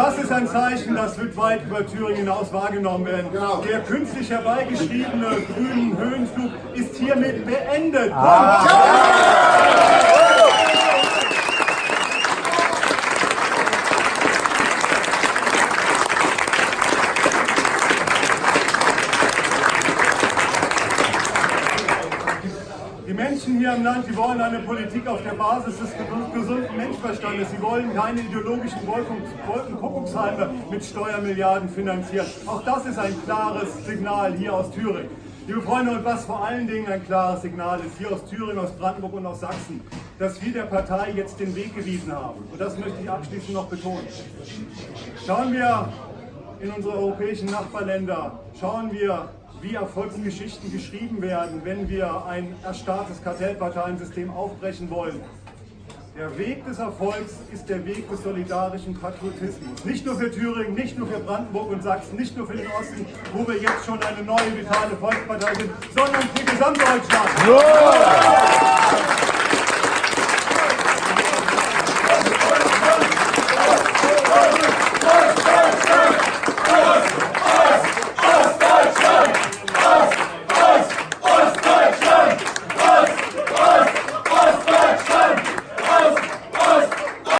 das ist ein Zeichen, das wird weit über Thüringen hinaus wahrgenommen werden. Der künstlich herbeigeschriebene grünen Höhenflug ist hiermit beendet. Die Menschen hier im Land, die wollen eine Politik auf der Basis des gesunden Menschverstandes. Sie wollen keine ideologischen Wolken, Wolkenkuckucksheime mit Steuermilliarden finanzieren. Auch das ist ein klares Signal hier aus Thüringen. Liebe Freunde, und was vor allen Dingen ein klares Signal ist, hier aus Thüringen, aus Brandenburg und aus Sachsen, dass wir der Partei jetzt den Weg gewiesen haben. Und das möchte ich abschließend noch betonen. Schauen wir in unsere europäischen Nachbarländer, schauen wir, wie Erfolgsgeschichten geschrieben werden, wenn wir ein erstarrtes Kartellparteiensystem aufbrechen wollen. Der Weg des Erfolgs ist der Weg des solidarischen Patriotismus. Nicht nur für Thüringen, nicht nur für Brandenburg und Sachsen, nicht nur für den Osten, wo wir jetzt schon eine neue vitale Volkspartei sind, sondern für Gesamtdeutschland. Ja.